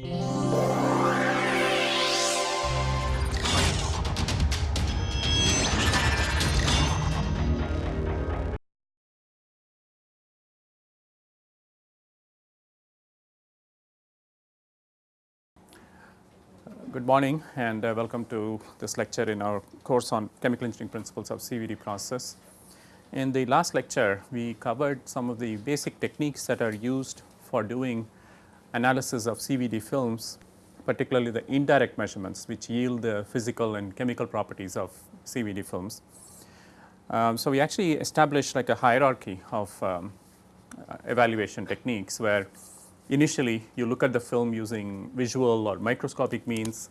Good morning and uh, welcome to this lecture in our course on chemical engineering principles of CVD process. In the last lecture, we covered some of the basic techniques that are used for doing analysis of CVD films, particularly the indirect measurements which yield the physical and chemical properties of CVD films. Um, so, we actually established like a hierarchy of um, uh, evaluation techniques where initially you look at the film using visual or microscopic means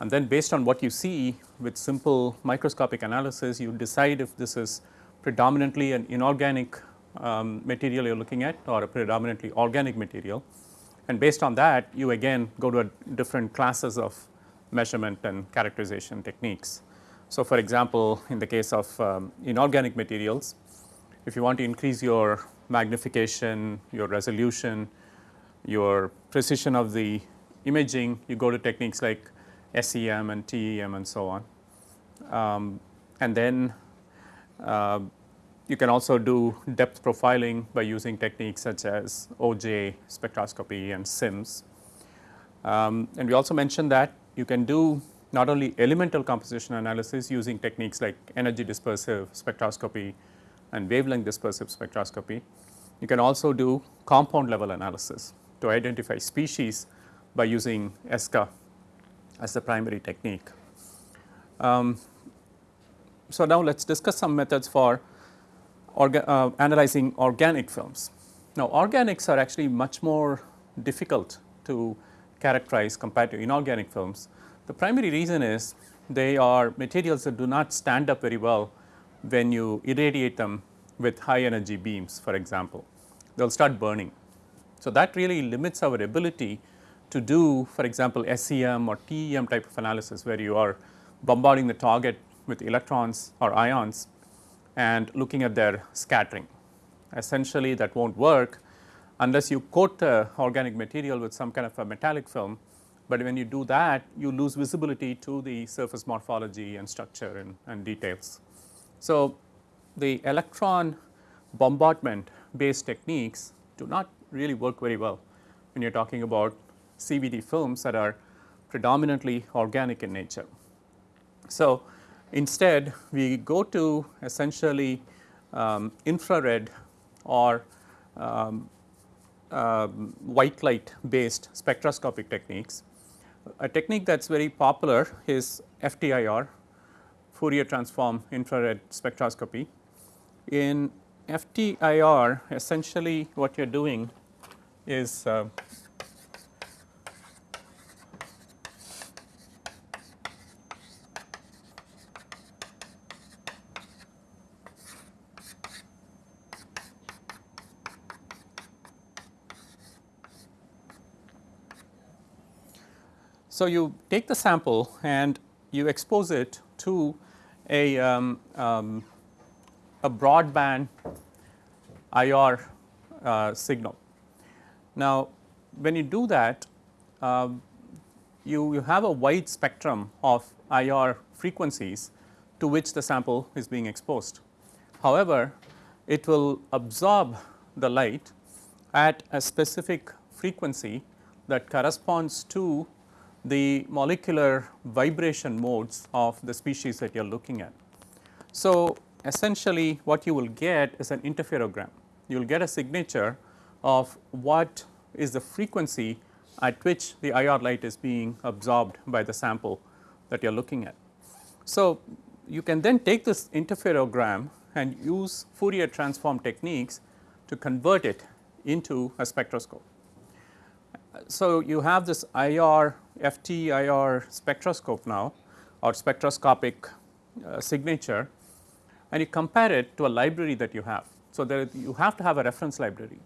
and then based on what you see with simple microscopic analysis you decide if this is predominantly an inorganic um, material you are looking at or a predominantly organic material and based on that you again go to different classes of measurement and characterization techniques. So, for example, in the case of um, inorganic materials if you want to increase your magnification, your resolution, your precision of the imaging, you go to techniques like SEM and TEM and so on. Um, and then uh, you can also do depth profiling by using techniques such as Auger spectroscopy and SIMS. Um, and we also mentioned that you can do not only elemental composition analysis using techniques like energy dispersive spectroscopy and wavelength dispersive spectroscopy. You can also do compound level analysis to identify species by using ESCA as the primary technique. Um, so, now let us discuss some methods for orga, uh, analyzing organic films. Now, organics are actually much more difficult to characterize compared to inorganic films. The primary reason is they are materials that do not stand up very well when you irradiate them with high energy beams for example. They will start burning so, that really limits our ability to do for example, SEM or TEM type of analysis where you are bombarding the target with electrons or ions and looking at their scattering. Essentially that not work unless you coat the organic material with some kind of a metallic film, but when you do that you lose visibility to the surface morphology and structure and, and details. So, the electron bombardment based techniques do not really work very well when you are talking about CVD films that are predominantly organic in nature. So, instead we go to essentially um, infrared or um, uh, white light based spectroscopic techniques. A technique that is very popular is FTIR Fourier transform infrared spectroscopy. In FTIR essentially what you are doing is uh, So, you take the sample and you expose it to a, um, um, a broadband IR uh, signal. Now, when you do that, um, you, you have a wide spectrum of IR frequencies to which the sample is being exposed. However, it will absorb the light at a specific frequency that corresponds to the molecular vibration modes of the species that you are looking at. So, essentially what you will get is an interferogram. You will get a signature of what is the frequency at which the IR light is being absorbed by the sample that you are looking at. So, you can then take this interferogram and use Fourier transform techniques to convert it into a spectroscope. So, you have this IR FT IR spectroscope now or spectroscopic uh, signature and you compare it to a library that you have. So, there you have to have a reference library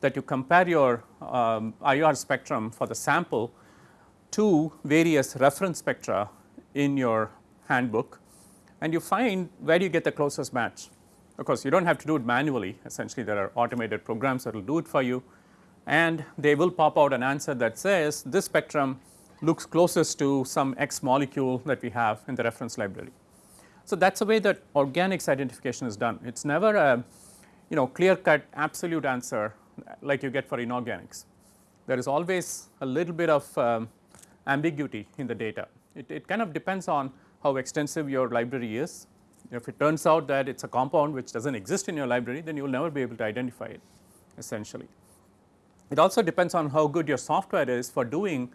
that you compare your um, IR spectrum for the sample to various reference spectra in your handbook and you find where you get the closest match. Of course, you do not have to do it manually essentially there are automated programs that will do it for you and they will pop out an answer that says this spectrum looks closest to some X molecule that we have in the reference library. So, that is the way that organics identification is done. It is never a you know clear cut absolute answer like you get for inorganics. There is always a little bit of um, ambiguity in the data. It, it kind of depends on how extensive your library is. If it turns out that it is a compound which does not exist in your library, then you will never be able to identify it essentially. It also depends on how good your software is for doing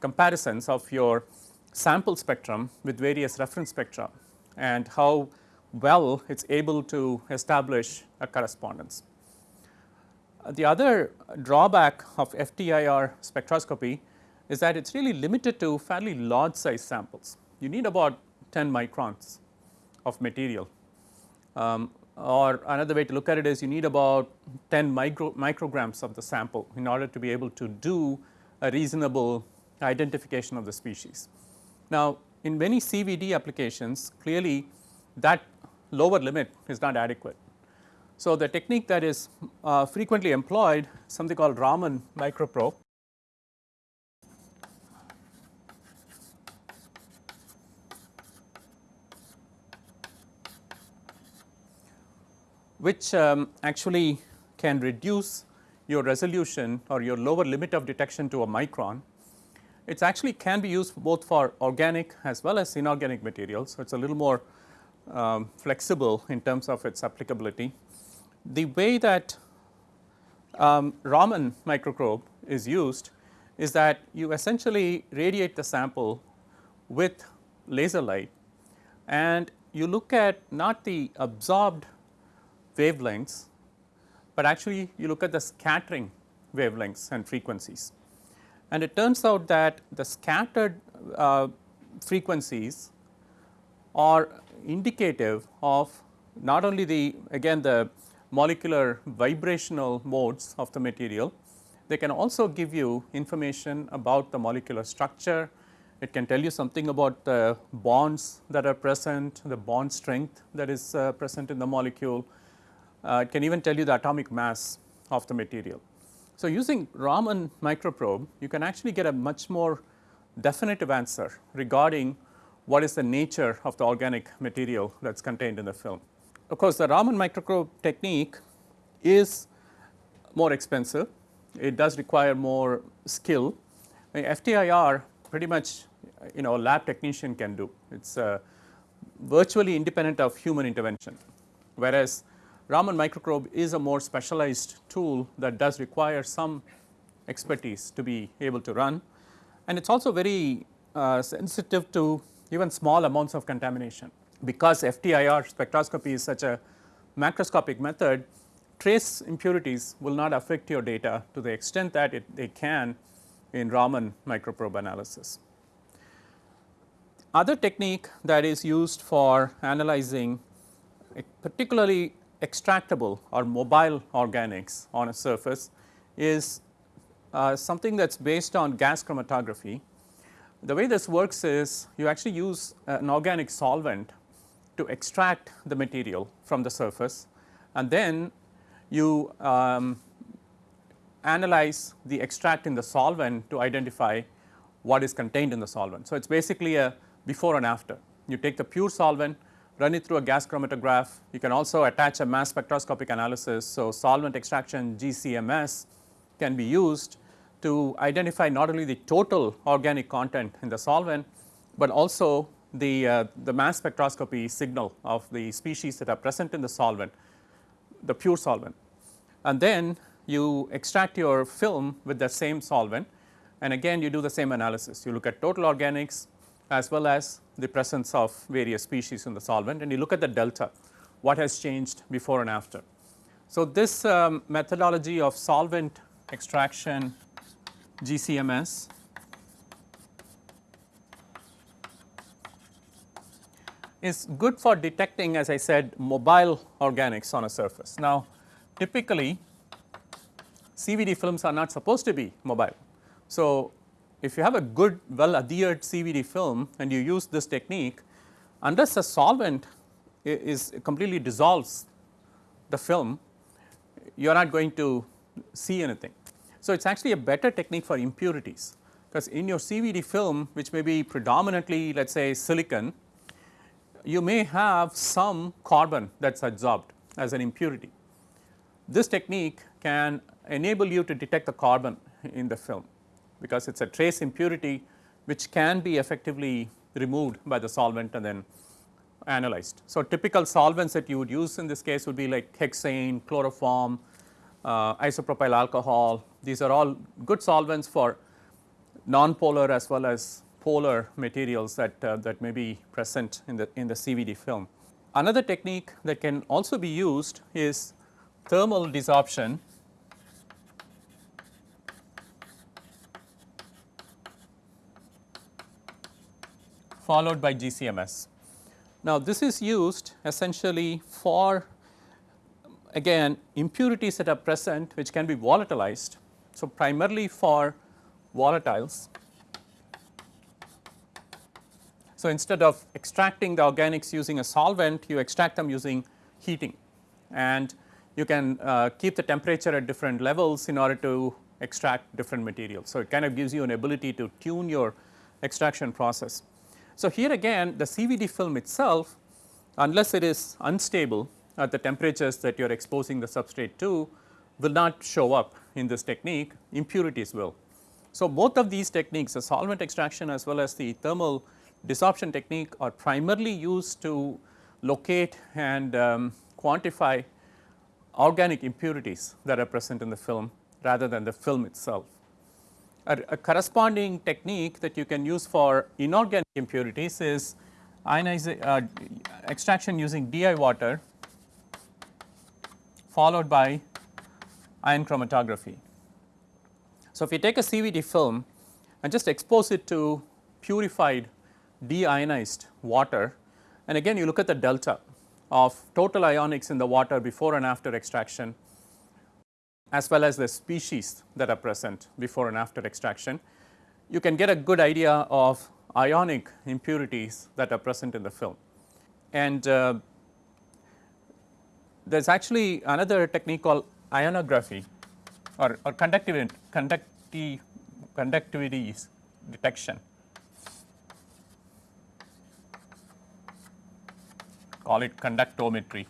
comparisons of your sample spectrum with various reference spectra and how well it is able to establish a correspondence. The other drawback of FTIR spectroscopy is that it is really limited to fairly large size samples. You need about 10 microns of material um, or another way to look at it is you need about 10 micro, micrograms of the sample in order to be able to do a reasonable identification of the species. Now, in many CVD applications clearly that lower limit is not adequate. So, the technique that is uh, frequently employed something called Raman microprobe which um, actually can reduce your resolution or your lower limit of detection to a micron. It actually can be used both for organic as well as inorganic materials. So, it is a little more um, flexible in terms of its applicability. The way that um, Raman microprobe is used is that you essentially radiate the sample with laser light and you look at not the absorbed wavelengths, but actually you look at the scattering wavelengths and frequencies. And it turns out that the scattered uh, frequencies are indicative of not only the again the molecular vibrational modes of the material, they can also give you information about the molecular structure, it can tell you something about the bonds that are present, the bond strength that is uh, present in the molecule, it can even tell you the atomic mass of the material. So, using Raman microprobe you can actually get a much more definitive answer regarding what is the nature of the organic material that is contained in the film. Of course, the Raman microprobe technique is more expensive, it does require more skill. FTIR pretty much you know a lab technician can do, it is uh, virtually independent of human intervention. Whereas, Raman microprobe is a more specialized tool that does require some expertise to be able to run and it is also very uh, sensitive to even small amounts of contamination. Because FTIR spectroscopy is such a macroscopic method, trace impurities will not affect your data to the extent that it, they can in Raman microprobe analysis. Other technique that is used for analyzing particularly extractable or mobile organics on a surface is uh, something that is based on gas chromatography. The way this works is you actually use an organic solvent to extract the material from the surface and then you um, analyze the extract in the solvent to identify what is contained in the solvent. So, it is basically a before and after. You take the pure solvent, run it through a gas chromatograph. You can also attach a mass spectroscopic analysis. So, solvent extraction GCMS can be used to identify not only the total organic content in the solvent, but also the, uh, the mass spectroscopy signal of the species that are present in the solvent, the pure solvent. And then you extract your film with the same solvent and again you do the same analysis. You look at total organics as well as the presence of various species in the solvent and you look at the delta, what has changed before and after. So, this um, methodology of solvent extraction GCMS is good for detecting as I said mobile organics on a surface. Now, typically CVD films are not supposed to be mobile. So, if you have a good well adhered CVD film and you use this technique, unless a solvent is completely dissolves the film, you are not going to see anything. So, it is actually a better technique for impurities because in your CVD film which may be predominantly let us say silicon, you may have some carbon that is absorbed as an impurity. This technique can enable you to detect the carbon in the film because it is a trace impurity which can be effectively removed by the solvent and then analyzed. So, typical solvents that you would use in this case would be like hexane, chloroform, uh, isopropyl alcohol. These are all good solvents for non-polar as well as polar materials that, uh, that may be present in the, in the CVD film. Another technique that can also be used is thermal desorption followed by GCMS. Now, this is used essentially for again impurities that are present which can be volatilized. So, primarily for volatiles. So, instead of extracting the organics using a solvent you extract them using heating and you can uh, keep the temperature at different levels in order to extract different materials. So, it kind of gives you an ability to tune your extraction process. So, here again the CVD film itself unless it is unstable at the temperatures that you are exposing the substrate to will not show up in this technique impurities will. So, both of these techniques the solvent extraction as well as the thermal desorption technique are primarily used to locate and um, quantify organic impurities that are present in the film rather than the film itself. A, a, corresponding technique that you can use for inorganic impurities is uh, extraction using DI water followed by ion chromatography. So, if you take a CVD film and just expose it to purified deionized water and again you look at the delta of total ionics in the water before and after extraction as well as the species that are present before and after extraction. You can get a good idea of ionic impurities that are present in the film. And uh, there is actually another technique called ionography or, or conductivity, conducti, conductivity detection. Call it conductometry.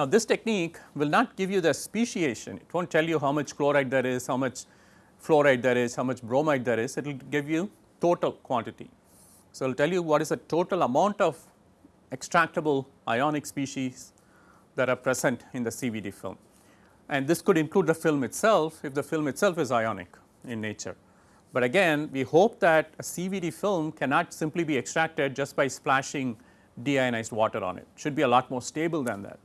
Now, this technique will not give you the speciation, it will not tell you how much chloride there is, how much fluoride there is, how much bromide there is, it will give you total quantity. So, it will tell you what is the total amount of extractable ionic species that are present in the CVD film. And this could include the film itself if the film itself is ionic in nature. But again we hope that a CVD film cannot simply be extracted just by splashing deionized water on it, it should be a lot more stable than that.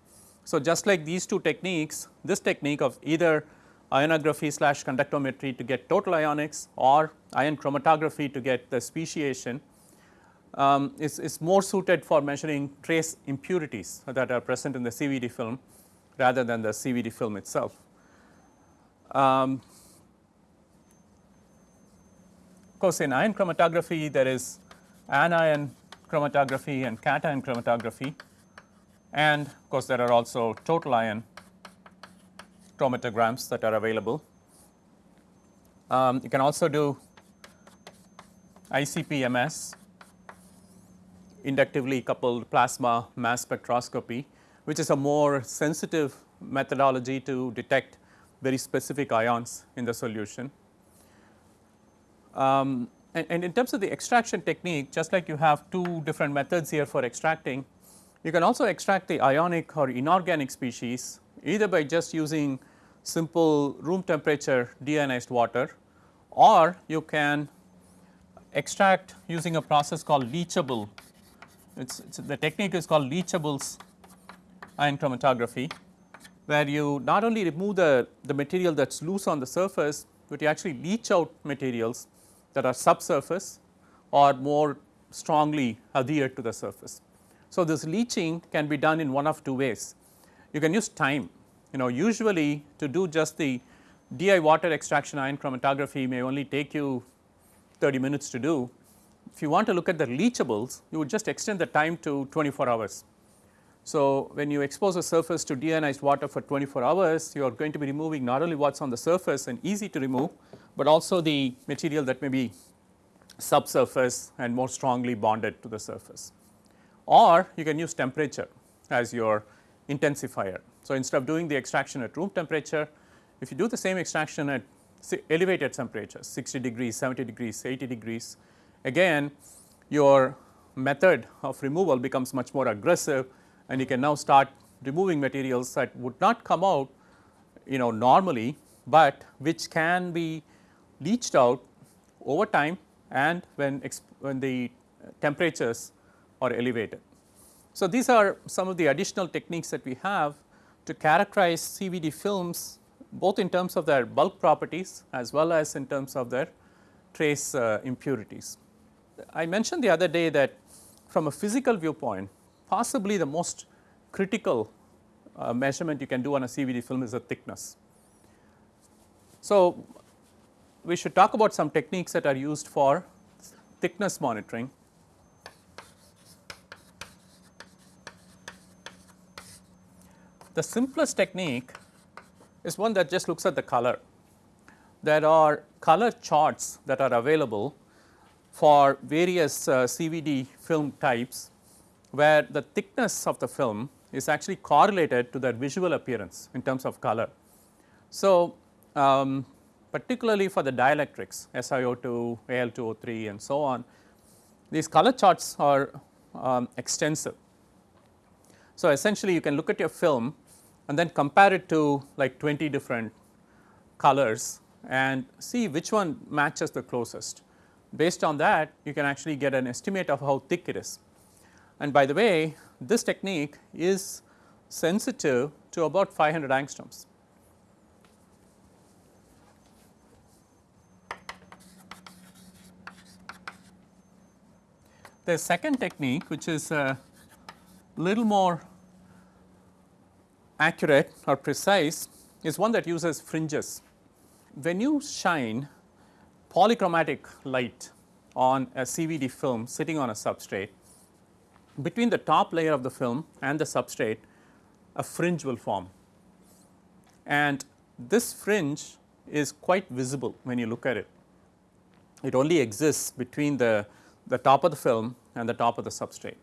So, just like these two techniques, this technique of either ionography slash conductometry to get total ionics or ion chromatography to get the speciation um, is, is more suited for measuring trace impurities that are present in the CVD film rather than the CVD film itself. Um, of course, in ion chromatography there is anion chromatography and cation chromatography and of course, there are also total ion chromatograms that are available. Um, you can also do ICP-MS inductively coupled plasma mass spectroscopy, which is a more sensitive methodology to detect very specific ions in the solution. Um, and, and, in terms of the extraction technique, just like you have two different methods here for extracting, you can also extract the ionic or inorganic species either by just using simple room temperature deionized water or you can extract using a process called leachable it's, it's, the technique is called leachables ion chromatography, where you not only remove the, the material that is loose on the surface, but you actually leach out materials that are subsurface or more strongly adhered to the surface. So, this leaching can be done in one of two ways. You can use time, you know usually to do just the DI water extraction ion chromatography may only take you 30 minutes to do, if you want to look at the leachables, you would just extend the time to 24 hours. So, when you expose a surface to deionized water for 24 hours, you are going to be removing not only what is on the surface and easy to remove, but also the material that may be subsurface and more strongly bonded to the surface. Or you can use temperature as your intensifier. So, instead of doing the extraction at room temperature, if you do the same extraction at elevated temperatures 60 degrees, 70 degrees, 80 degrees, again your method of removal becomes much more aggressive and you can now start removing materials that would not come out you know normally, but which can be leached out over time and when, when the temperatures are elevated. So, these are some of the additional techniques that we have to characterize CVD films both in terms of their bulk properties as well as in terms of their trace uh, impurities. I mentioned the other day that from a physical viewpoint possibly the most critical uh, measurement you can do on a CVD film is the thickness. So, we should talk about some techniques that are used for thickness monitoring. The simplest technique is one that just looks at the color. There are color charts that are available for various uh, CVD film types where the thickness of the film is actually correlated to their visual appearance in terms of color. So, um, particularly for the dielectrics SiO2, Al2O3 and so on, these color charts are um, extensive. So, essentially you can look at your film and then compare it to like 20 different colors and see which one matches the closest. Based on that you can actually get an estimate of how thick it is. And by the way this technique is sensitive to about 500 angstroms. The second technique which is a little more accurate or precise is one that uses fringes. When you shine polychromatic light on a CVD film sitting on a substrate, between the top layer of the film and the substrate a fringe will form and this fringe is quite visible when you look at it. It only exists between the, the top of the film and the top of the substrate.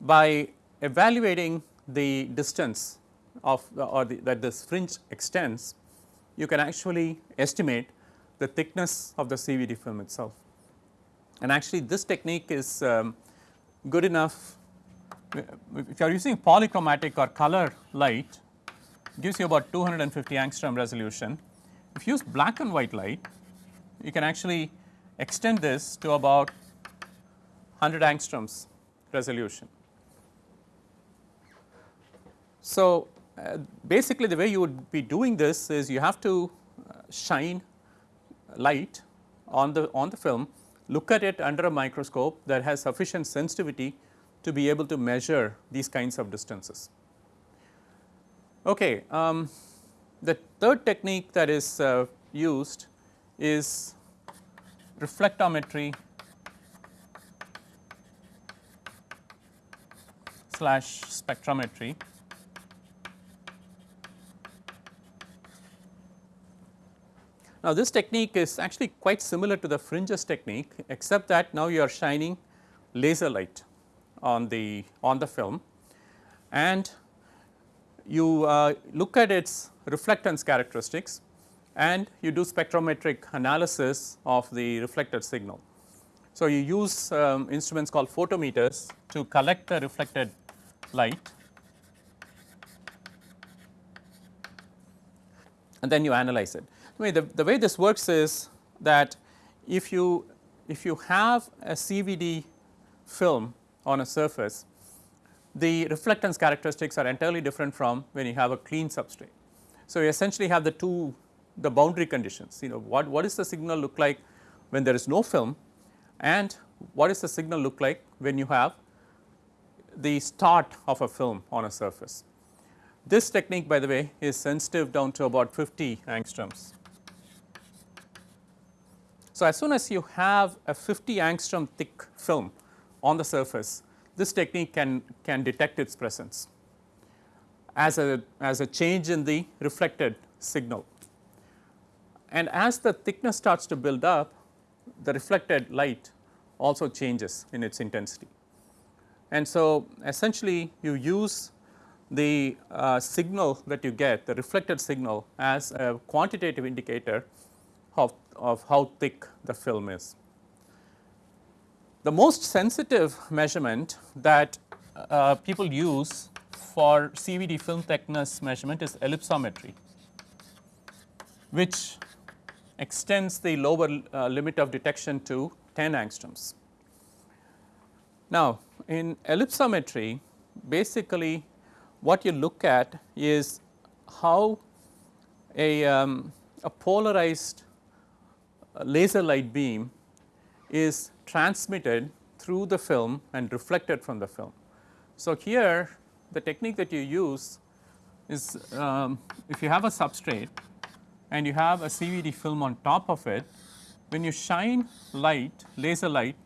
By evaluating the distance of the, or the, that this fringe extends, you can actually estimate the thickness of the CVD film itself. And actually this technique is um, good enough if you are using polychromatic or color light gives you about 250 angstrom resolution. If you use black and white light you can actually extend this to about 100 angstroms resolution. So, uh, basically the way you would be doing this is you have to uh, shine light on the on the film, look at it under a microscope that has sufficient sensitivity to be able to measure these kinds of distances. Okay, um, the third technique that is uh, used is reflectometry slash spectrometry. Now, this technique is actually quite similar to the fringes technique except that now you are shining laser light on the on the film and you uh, look at its reflectance characteristics and you do spectrometric analysis of the reflected signal. So, you use um, instruments called photometers to collect the reflected light and then you analyze it. The, the way this works is that if you if you have a CVD film on a surface, the reflectance characteristics are entirely different from when you have a clean substrate. So, you essentially have the two the boundary conditions you know what, what is the signal look like when there is no film and what is the signal look like when you have the start of a film on a surface. This technique by the way is sensitive down to about 50 angstroms. So, as soon as you have a 50 angstrom thick film on the surface, this technique can, can detect its presence as a, as a change in the reflected signal. And as the thickness starts to build up, the reflected light also changes in its intensity. And so, essentially you use the uh, signal that you get, the reflected signal as a quantitative indicator of, of how thick the film is. The most sensitive measurement that uh, people use for CVD film thickness measurement is ellipsometry, which extends the lower uh, limit of detection to 10 angstroms. Now, in ellipsometry basically what you look at is how a, um, a polarized laser light beam is transmitted through the film and reflected from the film. So, here the technique that you use is um, if you have a substrate and you have a CVD film on top of it, when you shine light, laser light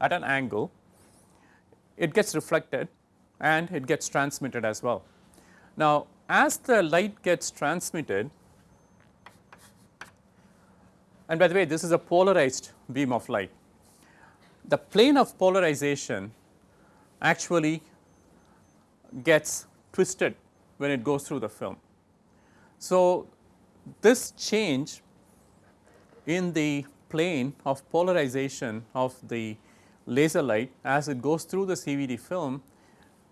at an angle, it gets reflected and it gets transmitted as well. Now, as the light gets transmitted, and by the way this is a polarized beam of light, the plane of polarization actually gets twisted when it goes through the film. So, this change in the plane of polarization of the laser light as it goes through the CVD film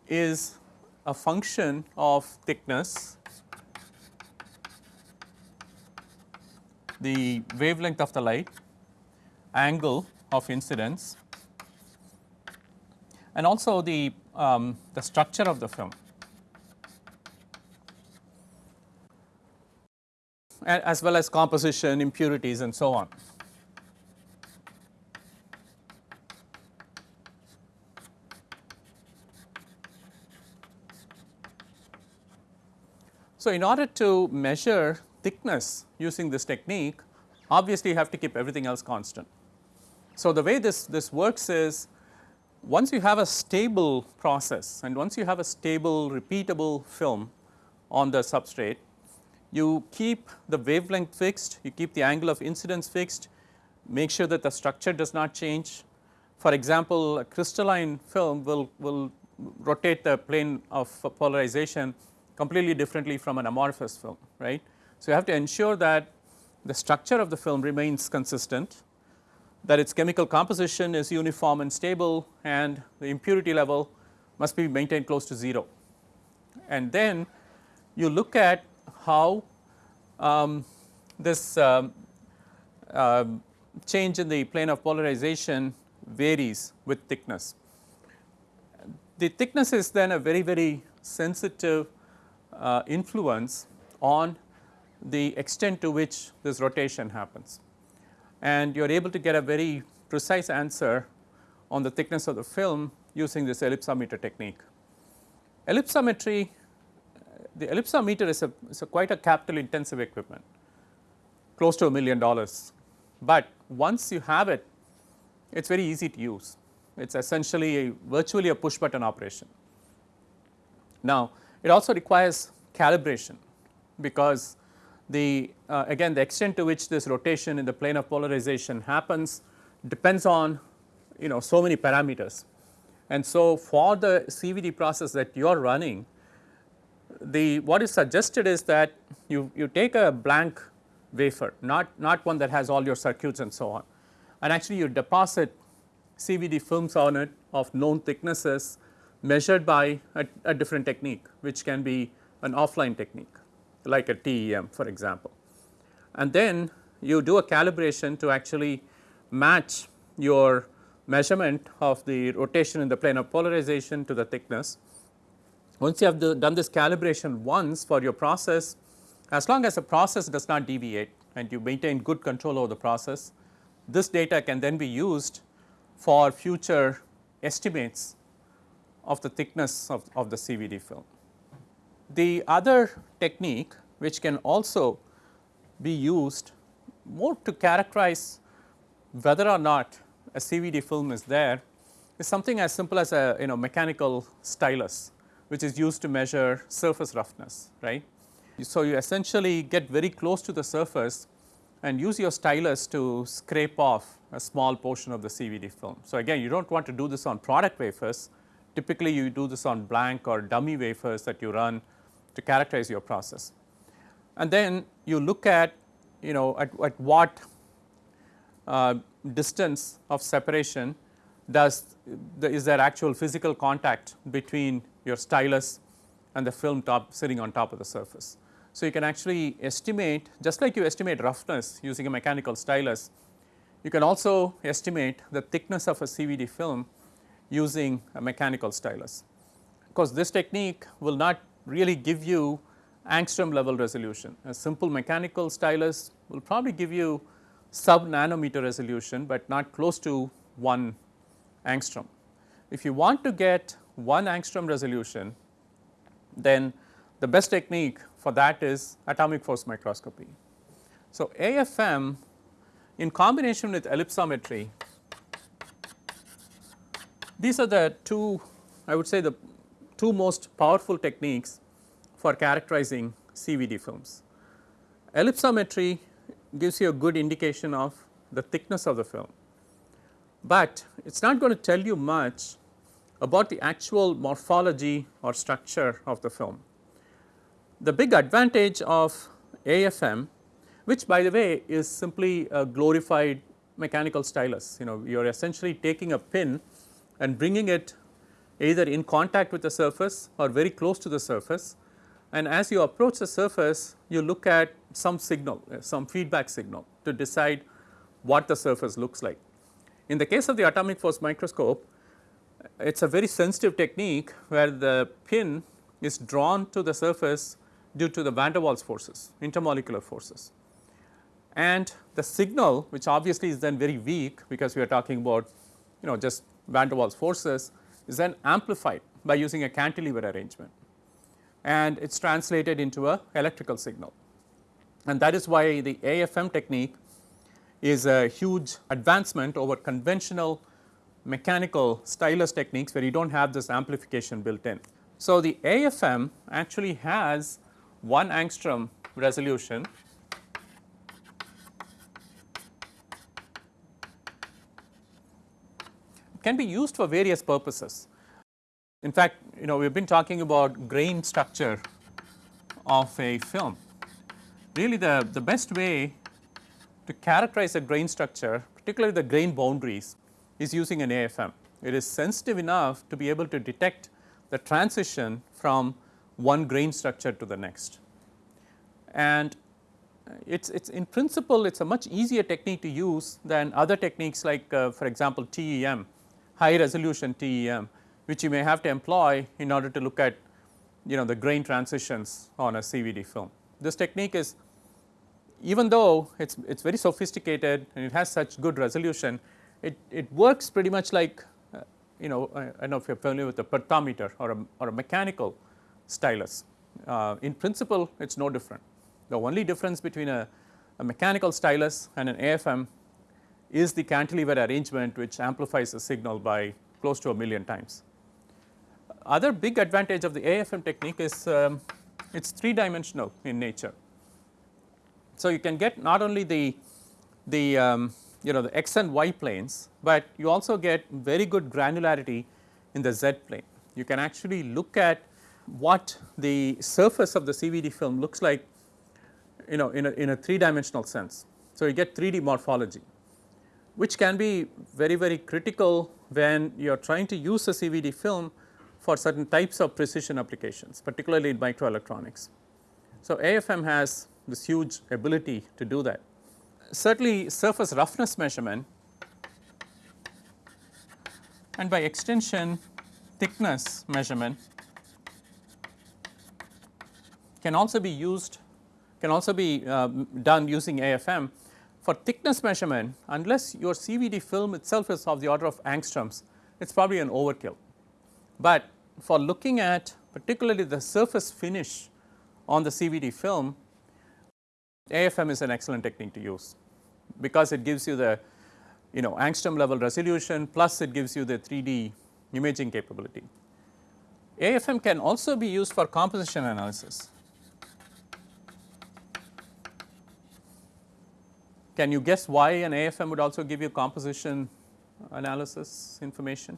is a function of thickness, the wavelength of the light, angle of incidence and also the, um, the structure of the film. as well as composition, impurities and so on. So, in order to measure thickness using this technique, obviously you have to keep everything else constant. So, the way this, this works is once you have a stable process and once you have a stable repeatable film on the substrate, you keep the wavelength fixed, you keep the angle of incidence fixed, make sure that the structure does not change. For example, a crystalline film will, will rotate the plane of polarization completely differently from an amorphous film, right. So, you have to ensure that the structure of the film remains consistent that its chemical composition is uniform and stable and the impurity level must be maintained close to 0. And then you look at how um, this um, uh, change in the plane of polarization varies with thickness. The thickness is then a very very sensitive uh, influence on the extent to which this rotation happens and you are able to get a very precise answer on the thickness of the film using this ellipsometer technique. Ellipsometry, uh, the ellipsometer is a, is a quite a capital intensive equipment, close to a million dollars, but once you have it, it is very easy to use. It is essentially a virtually a push button operation. Now, it also requires calibration because the uh, again the extent to which this rotation in the plane of polarization happens depends on you know so many parameters. And so, for the CVD process that you are running the what is suggested is that you, you take a blank wafer not, not one that has all your circuits and so on and actually you deposit CVD films on it of known thicknesses measured by a, a different technique which can be an offline technique like a TEM for example. And then you do a calibration to actually match your measurement of the rotation in the plane of polarization to the thickness. Once you have the, done this calibration once for your process, as long as the process does not deviate and you maintain good control over the process, this data can then be used for future estimates of the thickness of, of the CVD film. The other technique which can also be used more to characterize whether or not a CVD film is there is something as simple as a you know mechanical stylus which is used to measure surface roughness right. So, you essentially get very close to the surface and use your stylus to scrape off a small portion of the CVD film. So, again you do not want to do this on product wafers typically you do this on blank or dummy wafers that you run to characterize your process. And then you look at you know at, at what uh, distance of separation does the, is there actual physical contact between your stylus and the film top sitting on top of the surface. So, you can actually estimate just like you estimate roughness using a mechanical stylus, you can also estimate the thickness of a CVD film using a mechanical stylus. Of course, this technique will not really give you angstrom level resolution. A simple mechanical stylus will probably give you sub nanometer resolution, but not close to 1 angstrom. If you want to get 1 angstrom resolution, then the best technique for that is atomic force microscopy. So, AFM in combination with ellipsometry, these are the two I would say the two most powerful techniques for characterizing CVD films. Ellipsometry gives you a good indication of the thickness of the film, but it is not going to tell you much about the actual morphology or structure of the film. The big advantage of AFM which by the way is simply a glorified mechanical stylus, you know you are essentially taking a pin and bringing it either in contact with the surface or very close to the surface and as you approach the surface you look at some signal, uh, some feedback signal to decide what the surface looks like. In the case of the atomic force microscope, it is a very sensitive technique where the pin is drawn to the surface due to the van der Waals forces, intermolecular forces. And the signal which obviously is then very weak because we are talking about you know just van der Waals forces is then amplified by using a cantilever arrangement and it is translated into a electrical signal. And that is why the AFM technique is a huge advancement over conventional mechanical stylus techniques where you do not have this amplification built in. So, the AFM actually has 1 angstrom resolution can be used for various purposes. In fact, you know we have been talking about grain structure of a film. Really the, the best way to characterize a grain structure particularly the grain boundaries is using an AFM. It is sensitive enough to be able to detect the transition from one grain structure to the next. And it's, it's in principle it's a much easier technique to use than other techniques like uh, for example TEM, high resolution TEM which you may have to employ in order to look at you know the grain transitions on a CVD film. This technique is even though it is it is very sophisticated and it has such good resolution, it, it works pretty much like uh, you know I, I, don't know if you are familiar with a perthometer or a, or a mechanical stylus. Uh, in principle it is no different. The only difference between a, a mechanical stylus and an AFM is the cantilever arrangement which amplifies the signal by close to a million times. Other big advantage of the AFM technique is um, it is 3 dimensional in nature. So, you can get not only the, the um, you know the x and y planes, but you also get very good granularity in the z plane. You can actually look at what the surface of the CVD film looks like you know in a, in a 3 dimensional sense. So, you get 3D morphology which can be very very critical when you are trying to use a CVD film for certain types of precision applications particularly in microelectronics. So, AFM has this huge ability to do that. Certainly surface roughness measurement and by extension thickness measurement can also be used can also be uh, done using AFM. For thickness measurement unless your CVD film itself is of the order of angstroms it is probably an overkill. But for looking at particularly the surface finish on the CVD film, AFM is an excellent technique to use because it gives you the you know angstrom level resolution plus it gives you the 3D imaging capability. AFM can also be used for composition analysis. Can you guess why an AFM would also give you composition analysis information?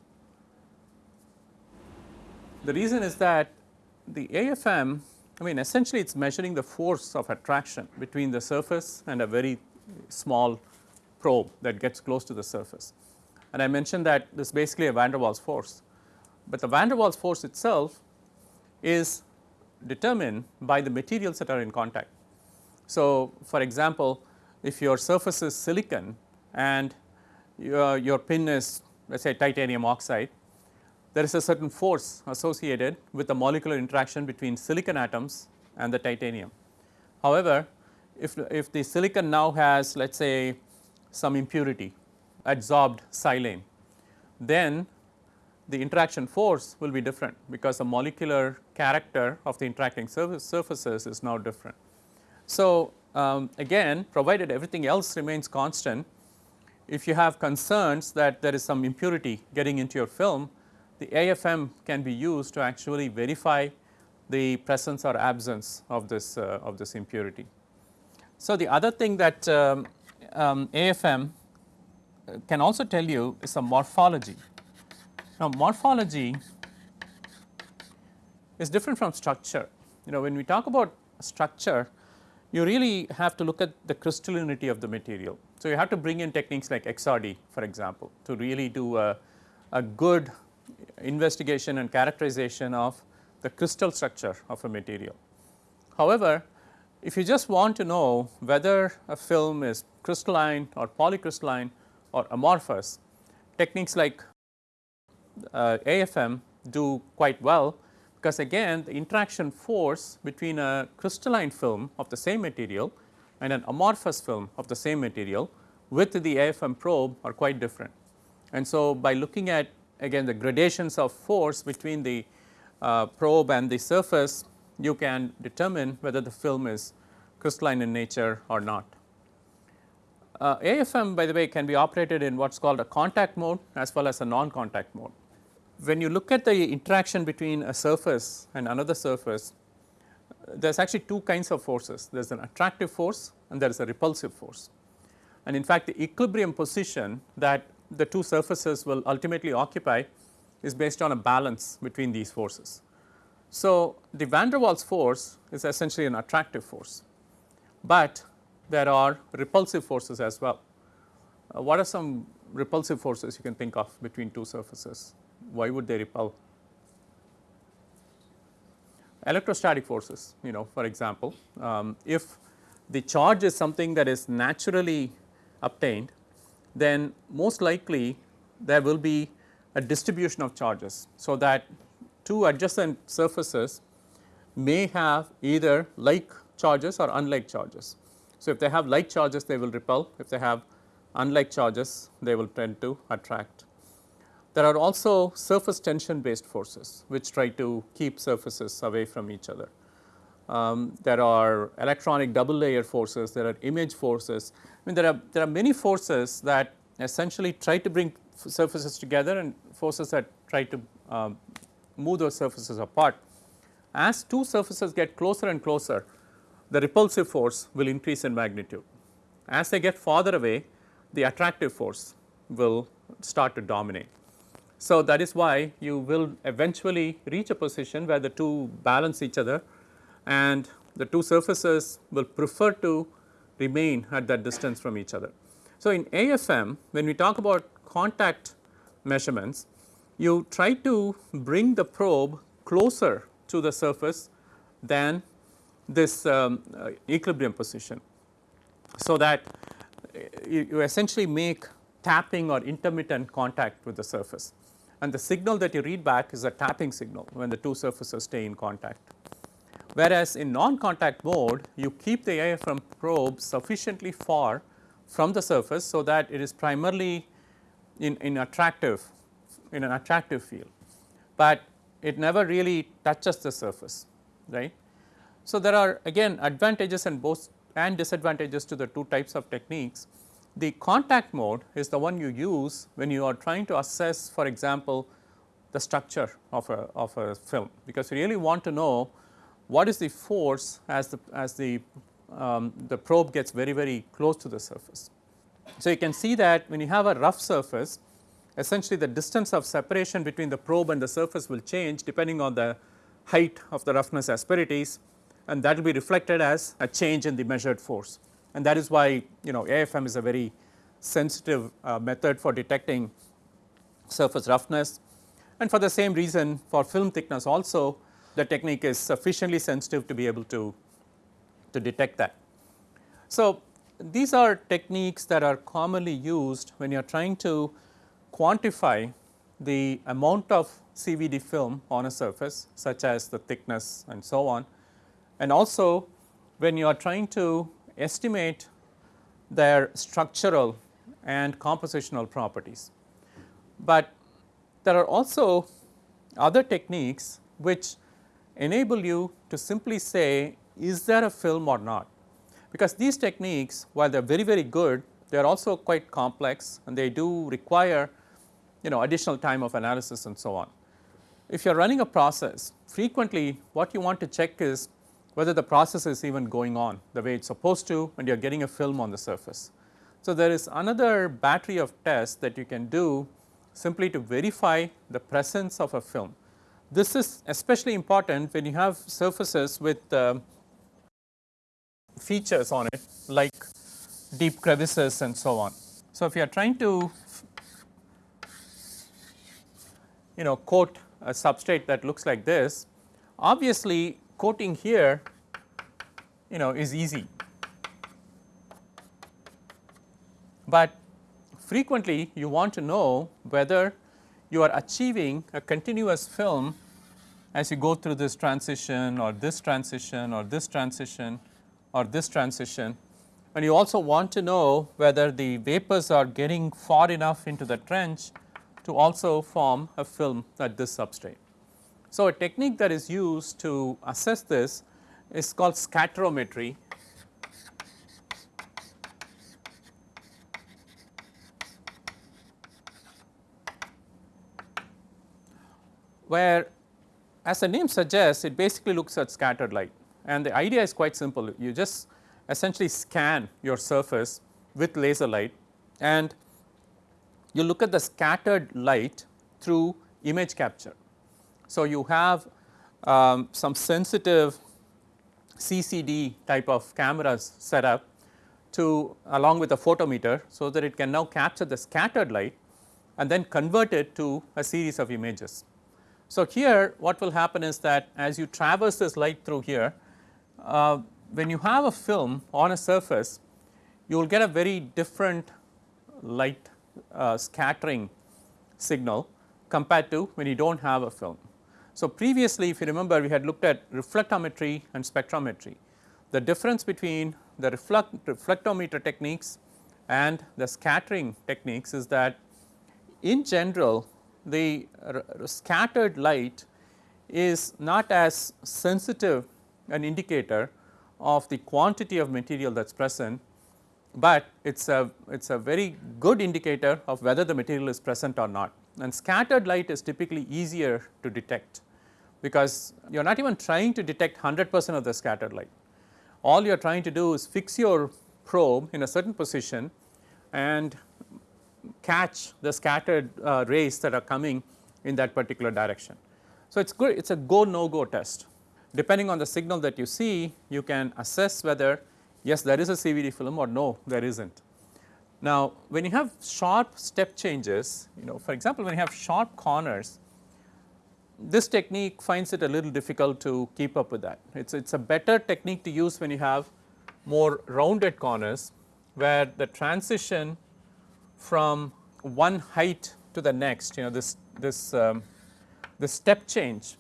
The reason is that the AFM I mean essentially it is measuring the force of attraction between the surface and a very small probe that gets close to the surface. And I mentioned that this is basically a van der Waals force, but the van der Waals force itself is determined by the materials that are in contact. So, for example, if your surface is silicon and your, your pin is let us say titanium oxide, there is a certain force associated with the molecular interaction between silicon atoms and the titanium. However, if, if the silicon now has let us say some impurity adsorbed silane, then the interaction force will be different because the molecular character of the interacting surfaces is now different. So, um, again provided everything else remains constant, if you have concerns that there is some impurity getting into your film, the AFM can be used to actually verify the presence or absence of this uh, of this impurity. So, the other thing that um, um, AFM can also tell you is a morphology. Now, morphology is different from structure. You know when we talk about structure, you really have to look at the crystallinity of the material. So, you have to bring in techniques like XRD for example, to really do a, a good investigation and characterization of the crystal structure of a material. However, if you just want to know whether a film is crystalline or polycrystalline or amorphous, techniques like uh, AFM do quite well because again the interaction force between a crystalline film of the same material and an amorphous film of the same material with the AFM probe are quite different. And so, by looking at again the gradations of force between the uh, probe and the surface, you can determine whether the film is crystalline in nature or not. Uh, AFM by the way can be operated in what is called a contact mode as well as a non-contact mode. When you look at the interaction between a surface and another surface, there is actually two kinds of forces. There is an attractive force and there is a repulsive force. And in fact, the equilibrium position that the two surfaces will ultimately occupy is based on a balance between these forces. So, the van der Waals force is essentially an attractive force, but there are repulsive forces as well. Uh, what are some repulsive forces you can think of between two surfaces? Why would they repel? Electrostatic forces, you know for example, um, if the charge is something that is naturally obtained then most likely there will be a distribution of charges. So, that two adjacent surfaces may have either like charges or unlike charges. So, if they have like charges they will repel, if they have unlike charges they will tend to attract. There are also surface tension based forces which try to keep surfaces away from each other. Um, there are electronic double layer forces, there are image forces. I mean there are, there are many forces that essentially try to bring surfaces together and forces that try to um, move those surfaces apart. As two surfaces get closer and closer, the repulsive force will increase in magnitude. As they get farther away, the attractive force will start to dominate. So, that is why you will eventually reach a position where the two balance each other and the two surfaces will prefer to remain at that distance from each other. So, in AFM when we talk about contact measurements, you try to bring the probe closer to the surface than this um, uh, equilibrium position. So, that you, you essentially make tapping or intermittent contact with the surface and the signal that you read back is a tapping signal when the two surfaces stay in contact. Whereas, in non-contact mode you keep the AFM probe sufficiently far from the surface, so that it is primarily in, in attractive in an attractive field, but it never really touches the surface right. So, there are again advantages and both and disadvantages to the two types of techniques. The contact mode is the one you use when you are trying to assess for example, the structure of a, of a film, because you really want to know what is the force as the, as the, um, the probe gets very, very close to the surface. So, you can see that when you have a rough surface, essentially the distance of separation between the probe and the surface will change depending on the height of the roughness asperities and that will be reflected as a change in the measured force. And that is why you know AFM is a very sensitive uh, method for detecting surface roughness and for the same reason for film thickness also the technique is sufficiently sensitive to be able to, to detect that. So, these are techniques that are commonly used when you are trying to quantify the amount of CVD film on a surface such as the thickness and so on and also when you are trying to estimate their structural and compositional properties. But there are also other techniques which enable you to simply say is there a film or not, because these techniques while they are very very good they are also quite complex and they do require you know additional time of analysis and so on. If you are running a process frequently what you want to check is whether the process is even going on the way it is supposed to and you are getting a film on the surface. So, there is another battery of tests that you can do simply to verify the presence of a film. This is especially important when you have surfaces with uh, features on it like deep crevices and so on. So, if you are trying to you know coat a substrate that looks like this, obviously coating here you know is easy, but frequently you want to know whether you are achieving a continuous film as you go through this transition or this transition or this transition or this transition and you also want to know whether the vapors are getting far enough into the trench to also form a film at this substrate. So, a technique that is used to assess this is called scatterometry where as the name suggests it basically looks at scattered light and the idea is quite simple. You just essentially scan your surface with laser light and you look at the scattered light through image capture. So, you have um, some sensitive CCD type of cameras set up to along with a photometer. So, that it can now capture the scattered light and then convert it to a series of images. So, here what will happen is that as you traverse this light through here, uh, when you have a film on a surface, you will get a very different light uh, scattering signal compared to when you do not have a film. So, previously if you remember we had looked at reflectometry and spectrometry. The difference between the reflect reflectometer techniques and the scattering techniques is that in general the scattered light is not as sensitive an indicator of the quantity of material that is present, but it is a it is a very good indicator of whether the material is present or not and scattered light is typically easier to detect because you are not even trying to detect 100 percent of the scattered light. All you are trying to do is fix your probe in a certain position and catch the scattered uh, rays that are coming in that particular direction. So, it is good it is a go no go test depending on the signal that you see you can assess whether yes there is a CVD film or no there is not. Now, when you have sharp step changes you know for example, when you have sharp corners this technique finds it a little difficult to keep up with that. It is it's a better technique to use when you have more rounded corners where the transition from one height to the next you know this this um, this step change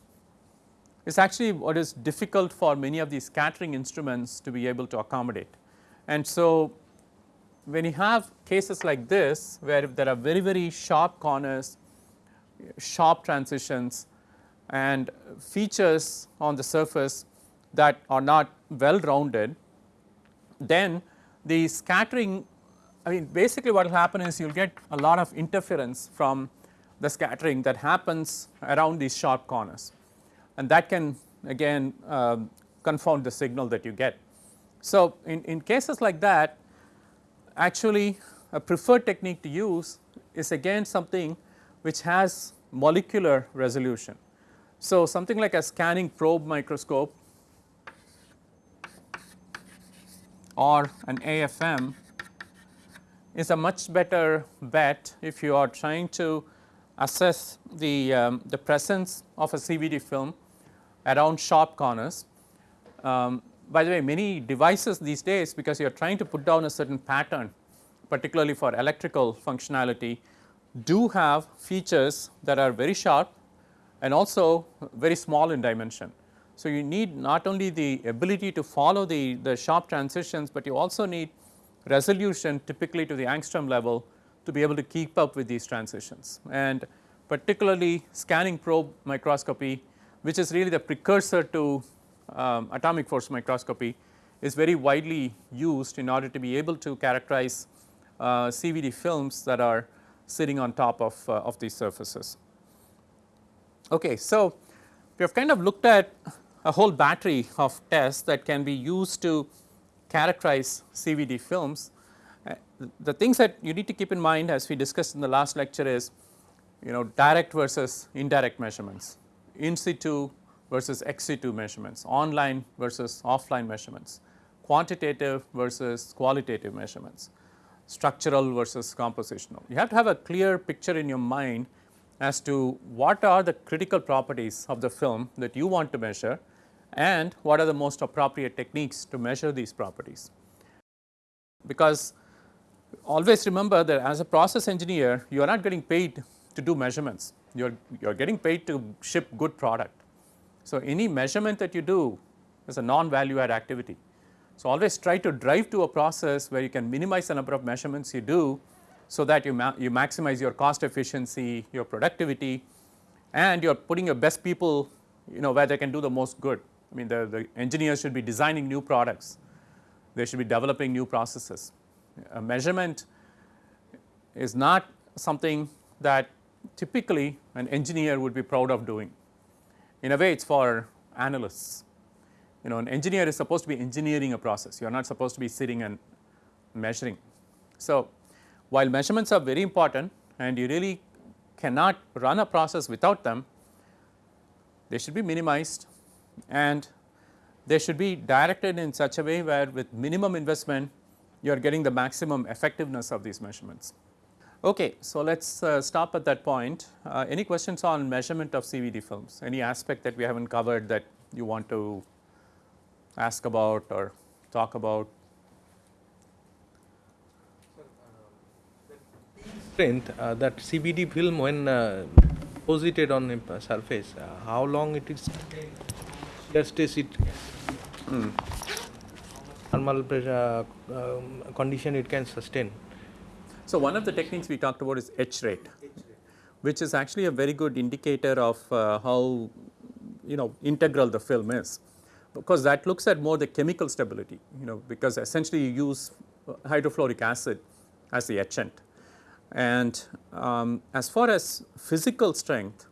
is actually what is difficult for many of these scattering instruments to be able to accommodate. And so, when you have cases like this where there are very very sharp corners, sharp transitions and features on the surface that are not well rounded, then the scattering I mean basically what will happen is you will get a lot of interference from the scattering that happens around these sharp corners and that can again uh, confound the signal that you get. So, in, in cases like that actually a preferred technique to use is again something which has molecular resolution. So, something like a scanning probe microscope or an AFM is a much better bet if you are trying to assess the, um, the presence of a CVD film around sharp corners. Um, by the way many devices these days because you are trying to put down a certain pattern particularly for electrical functionality do have features that are very sharp and also very small in dimension. So, you need not only the ability to follow the, the sharp transitions, but you also need resolution typically to the angstrom level to be able to keep up with these transitions and particularly scanning probe microscopy which is really the precursor to um, atomic force microscopy is very widely used in order to be able to characterize uh, CVD films that are sitting on top of, uh, of these surfaces. Okay, so we have kind of looked at a whole battery of tests that can be used to characterize CVD films. Uh, the things that you need to keep in mind as we discussed in the last lecture is you know direct versus indirect measurements, in situ versus ex situ measurements, online versus offline measurements, quantitative versus qualitative measurements, structural versus compositional. You have to have a clear picture in your mind as to what are the critical properties of the film that you want to measure and what are the most appropriate techniques to measure these properties. Because always remember that as a process engineer you are not getting paid to do measurements, you are, you are getting paid to ship good product. So, any measurement that you do is a non value add activity. So, always try to drive to a process where you can minimize the number of measurements you do, so that you, ma you maximize your cost efficiency, your productivity and you are putting your best people you know where they can do the most good. I mean the, the engineers should be designing new products, they should be developing new processes. A measurement is not something that typically an engineer would be proud of doing. In a way it is for analysts. You know an engineer is supposed to be engineering a process, you are not supposed to be sitting and measuring. So, while measurements are very important and you really cannot run a process without them, they should be minimized and they should be directed in such a way where with minimum investment you are getting the maximum effectiveness of these measurements. Okay, so let us uh, stop at that point. Uh, any questions on measurement of CVD films? Any aspect that we have not covered that you want to ask about or talk about? Strength uh, that CVD film when uh, deposited on the surface, uh, how long it is just is it mm. normal pressure um, condition it can sustain. So, one of the techniques we talked about is etch rate, which is actually a very good indicator of uh, how you know integral the film is because that looks at more the chemical stability you know because essentially you use hydrofluoric acid as the etchant. And um, as far as physical strength,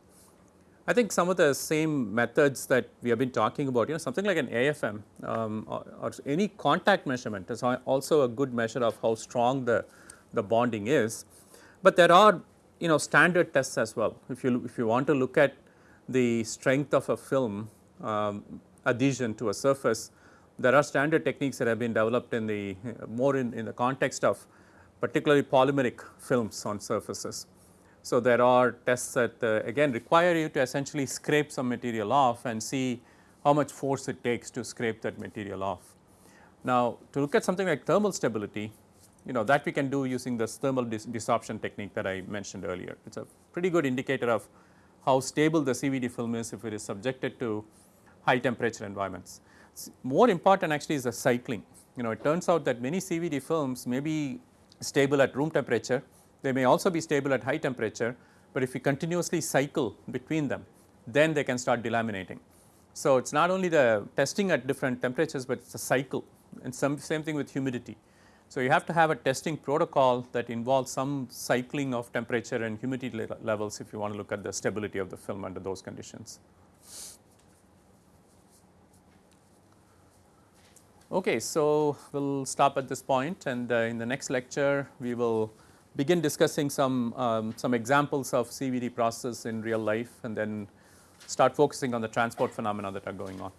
I think some of the same methods that we have been talking about, you know something like an AFM um, or, or, any contact measurement is also a good measure of how strong the the bonding is. But there are you know standard tests as well. If you if you want to look at the strength of a film um, adhesion to a surface, there are standard techniques that have been developed in the more in, in the context of particularly polymeric films on surfaces. So, there are tests that uh, again require you to essentially scrape some material off and see how much force it takes to scrape that material off. Now, to look at something like thermal stability, you know that we can do using this thermal dis desorption technique that I mentioned earlier. It is a pretty good indicator of how stable the CVD film is if it is subjected to high temperature environments. More important actually is the cycling. You know it turns out that many CVD films may be stable at room temperature, they may also be stable at high temperature, but if you continuously cycle between them then they can start delaminating. So, it is not only the testing at different temperatures, but it is a cycle and some same thing with humidity So, you have to have a testing protocol that involves some cycling of temperature and humidity le levels if you want to look at the stability of the film under those conditions. Okay, so we will stop at this point and uh, in the next lecture we will begin discussing some, um, some examples of CVD process in real life and then start focusing on the transport phenomena that are going on.